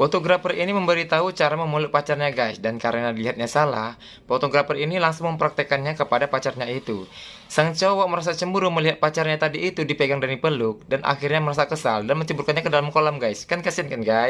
Fotografer ini memberitahu cara memeluk pacarnya guys. Dan karena dilihatnya salah Fotografer ini langsung mempraktekannya kepada pacarnya itu. Sang cowok merasa cemburu melihat pacarnya tadi itu dipegang dan dipeluk Dan akhirnya merasa kesal dan menceburkannya ke dalam kolam guys. Kan kasihan kan guys?